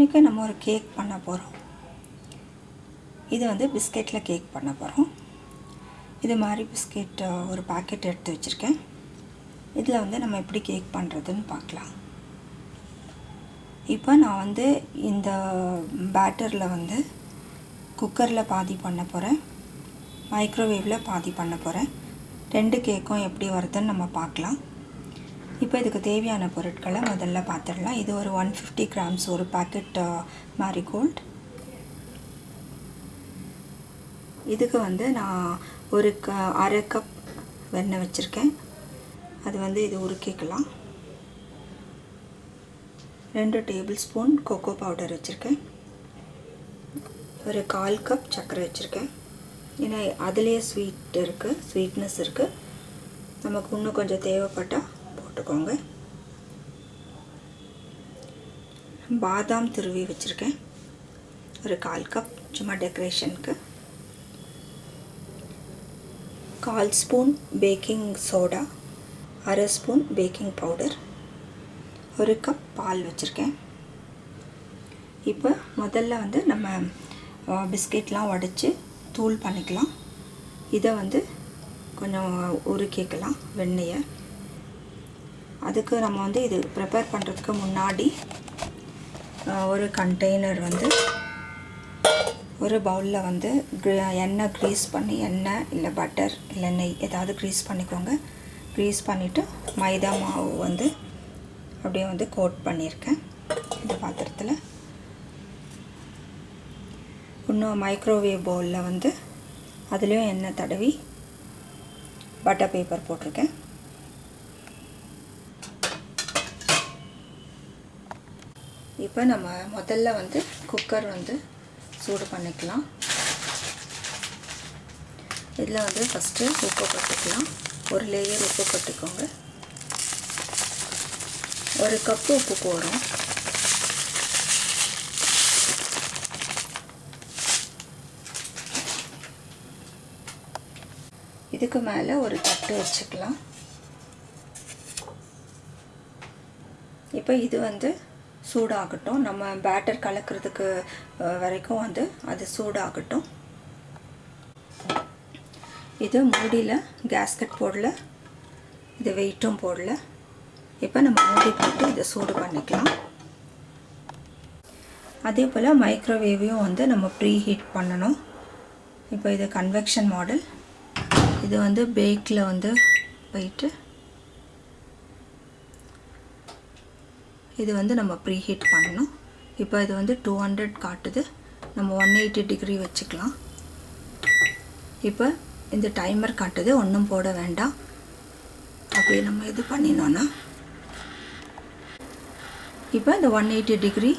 இன்றைக்கி நம்ம ஒரு கேக் பண்ண போகிறோம் இது வந்து பிஸ்கெட்டில் கேக் பண்ண போகிறோம் இது மாதிரி பிஸ்கெட் ஒரு பாக்கெட் எடுத்து வச்சுருக்கேன். இதில் வந்து நம்ம எப்படி கேக் பண்ணுறதுன்னு பார்க்கலாம் இப்போ நான் வந்து இந்த பேட்டரில் வந்து குக்கரில் பாதி பண்ண போகிறேன் மைக்ரோவேவில் பாதி பண்ண போகிறேன் ரெண்டு கேக்கும் எப்படி வருதுன்னு நம்ம பார்க்கலாம் இப்போ இதுக்கு தேவையான பொருட்களை முதல்ல பார்த்துடலாம். இது ஒரு ஒன் ஃபிஃப்டி கிராம்ஸ் ஒரு பாக்கெட் மேரிகோல்ட் இதுக்கு வந்து நான் ஒரு க அரை கப் வெண்ணெய் வச்சுருக்கேன். அது வந்து இது உருக்கிக்கலாம். ரெண்டு டேபிள் ஸ்பூன் கொக்கோ பவுடர் வச்சுருக்கேன். ஒரு கால் கப் சர்க்கரை வச்சுருக்கேன். ஏன்னா அதுலேயே ஸ்வீட் இருக்குது ஸ்வீட்னஸ் இருக்குது நமக்கு இன்னும் கொஞ்சம் தேவைப்பட்டால் போட்டுக்கோங்க. பாதாம் திருவி வச்சுருக்கேன். ஒரு கால் கப் சும்மா டெக்கரேஷனுக்கு கால் ஸ்பூன் பேக்கிங் சோடா அரை ஸ்பூன் பேக்கிங் பவுடர் ஒரு கப் பால் வச்சுருக்கேன். இப்போ முதல்ல வந்து நம்ம பிஸ்கெட்லாம் உடச்சி தூள் பண்ணிக்கலாம். இதை வந்து கொஞ்சம் உருக்கிக்கலாம் வெண்ணெயை. அதுக்கு நம்ம வந்து இது ப்ரிப்பேர் பண்ணுறதுக்கு முன்னாடி ஒரு கண்டெய்னர் வந்து ஒரு பவுலில் வந்து எண்ணெய் க்ரீஸ் பண்ணி எண்ணெய் இல்லை பட்டர் இல்லை நெய் ஏதாவது க்ரீஸ் பண்ணிக்கோங்க. க்ரீஸ் பண்ணிவிட்டு மைதா மாவு வந்து அப்படியே வந்து கோட் பண்ணியிருக்கேன். இந்த பாத்திரத்தில். இன்னும் மைக்ரோவேவ் பவுலில் வந்து அதுலேயும் எண்ணெய் தடவி பட்டர் பேப்பர் போட்டிருக்கேன். இப்போ நம்ம முதல்ல வந்து குக்கர் வந்து சூடு பண்ணிக்கலாம். இதில் வந்து ஃபஸ்ட்டு உப்பு போட்டுக்கலாம். ஒரு லேயர் உப்பு போட்டுக்கோங்க. ஒரு கப்பு உப்பு போகிறோம் இதுக்கு மேலே ஒரு தட்டு வச்சுக்கலாம். இப்போ இது வந்து சூடாகட்டும். நம்ம பேட்டர் கலக்கிறதுக்கு வரைக்கும் வந்து அது சூடாகட்டும். இது மூடியில் கேஸ்கட் போடல. இது வெயிட்டும் போடல. இப்போ நம்ம மூடி போட்டு இதை சூடு பண்ணிக்கலாம். அதே போல் மைக்ரோவேவையும் வந்து நம்ம ப்ரீ ஹீட் பண்ணணும். இப்போ இது கன்வெக்ஷன் மாடல் இது வந்து பேக்கில் வந்து போயிட்டு இது வந்து நம்ம ப்ரீ ஹீட் பண்ணணும். இப்போ இது வந்து டூ ஹண்ட்ரட் காட்டுது. நம்ம ஒன் எயிட்டி டிகிரி வச்சுக்கலாம். இப்போ இந்த டைமர் காட்டுது. ஒன்றும் போட வேண்டாம். அப்படியே நம்ம இது பண்ணினோன்னா இப்போ இந்த ஒன் எயிட்டி டிகிரி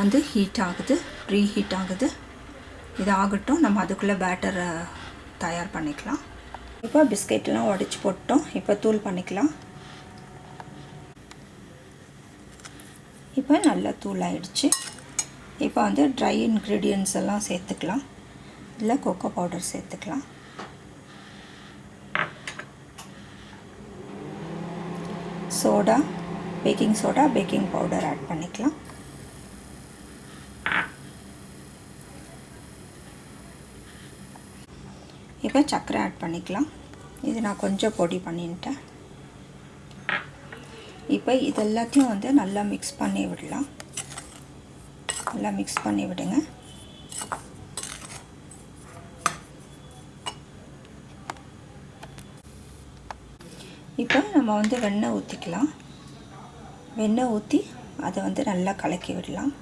வந்து ஹீட் ஆகுது. ப்ரீ ஹீட் ஆகுது. இது ஆகட்டும். நம்ம அதுக்குள்ளே பேட்டரை தயார் பண்ணிக்கலாம். இப்போ பிஸ்கெட்லாம் உடச்சி போட்டோம். இப்போ தூள் பண்ணிக்கலாம். இப்போ நல்லா தூளாயிடுச்சு. இப்போ வந்து ட்ரை இன்க்ரீடியன்ட்ஸ் எல்லாம் சேர்த்துக்கலாம். இல்லை கொக்கோ பவுடர் சேர்த்துக்கலாம். Soda baking soda baking powder add பண்ணிக்கலாம். இப்போ சர்க்கரை ஆட் பண்ணிக்கலாம். இது நான் கொஞ்சம் பொடி பண்ணிட்டேன். இப்போ இது எல்லாத்தையும் வந்து நல்லா மிக்ஸ் பண்ணி விடலாம். நல்லா மிக்ஸ் பண்ணி விடுங்க. இப்போ நம்ம வந்து வெண்ணெய் ஊற்றிக்கலாம் வெண்ணெய் ஊற்றி அதை வந்து நல்லா கலக்கி விடலாம்.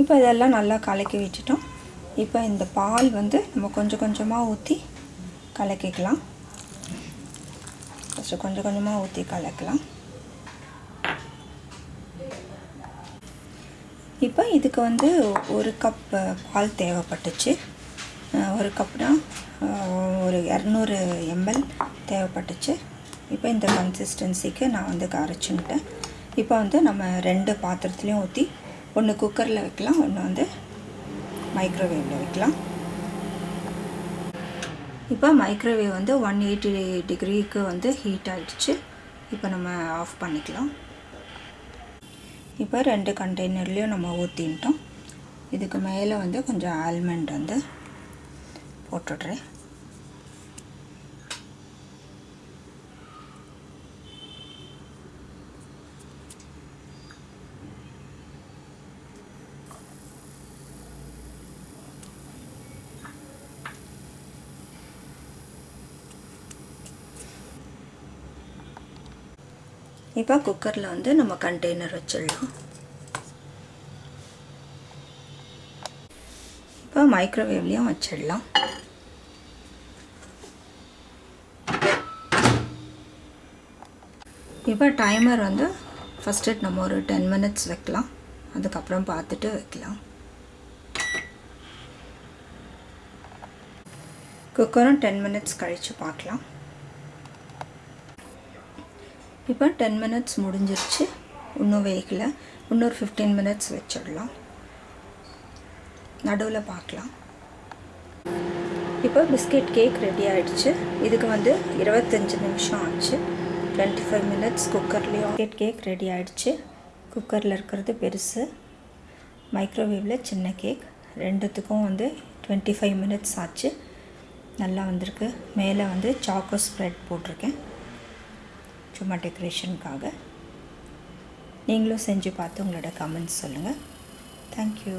இப்போ இதெல்லாம் நல்லா கலக்கி விட்டுட்டோம். இப்போ இந்த பால் வந்து நம்ம கொஞ்சம் கொஞ்சமாக ஊற்றி கலக்கிக்கலாம். ஃபஸ்ட்டு கொஞ்சம் கொஞ்சமாக ஊற்றி கலக்கலாம். இப்போ இதுக்கு வந்து ஒரு கப் பால் தேவைப்பட்டுச்சு. ஒரு கப்னா ஒரு இரநூறு எம்எல் தேவைப்பட்டுச்சு. இப்போ இந்த கன்சிஸ்டன்சிக்கு நான் வந்து கரைச்சுன்ட்டேன். இப்போ வந்து நம்ம ரெண்டு பாத்திரத்துலேயும் ஊற்றி ஒன்று குக்கரில் வைக்கலாம் ஒன்று வந்து மைக்ரோவேவில் வைக்கலாம். இப்போ மைக்ரோவேவ் வந்து ஒன் எயிட்டி டிகிரிக்கு வந்து ஹீட் ஆகிடுச்சு இப்போ நம்ம ஆஃப் பண்ணிக்கலாம். இப்போ ரெண்டு கண்டெய்னர்லேயும் நம்ம ஊற்றின்ட்டோம் இதுக்கு மேலே வந்து கொஞ்சம் ஆல்மண்ட் வந்து போட்டுடுறேன். இப்போ குக்கரில் வந்து நம்ம கண்டெய்னர் வச்சிடலாம். இப்போ மைக்ரோவேவ்லேயும் வச்சிடலாம். இப்போ டைமர் வந்து ஃபஸ்ட்டு நம்ம ஒரு டென் மினிட்ஸ் வைக்கலாம். அதுக்கப்புறம் பார்த்துட்டு வைக்கலாம். குக்கரும் டென் மினிட்ஸ் கழித்து பார்க்கலாம். இப்போ டென் மினிட்ஸ் முடிஞ்சிருச்சு. இன்னும் வேகலை. இன்னொரு ஃபிஃப்டீன் மினிட்ஸ் வச்சிடலாம். நடுவில் பார்க்கலாம். இப்போ பிஸ்கெட் கேக் ரெடி ஆகிடுச்சு இதுக்கு வந்து இருபத்தஞ்சி நிமிஷம் ஆச்சு. டுவெண்ட்டி ஃபைவ் மினிட்ஸ் குக்கர்லேயும் பிஸ்கெட் கேக் ரெடி ஆகிடுச்சு குக்கரில் இருக்கிறது பெருசு. மைக்ரோவேவில் சின்ன கேக் ரெண்டுத்துக்கும் வந்து டுவெண்ட்டி ஃபைவ் மினிட்ஸ் ஆச்சு. நல்லா வந்திருக்கு. மேலே வந்து சாக்கோ ஸ்ப்ரெட் போட்டிருக்கேன். சும்மா டெக்கரேஷனுக்காக நீங்களும் செஞ்சு பார்த்து உங்களோட கமெண்ட்ஸ் சொல்லுங்கள் தேங்க்யூ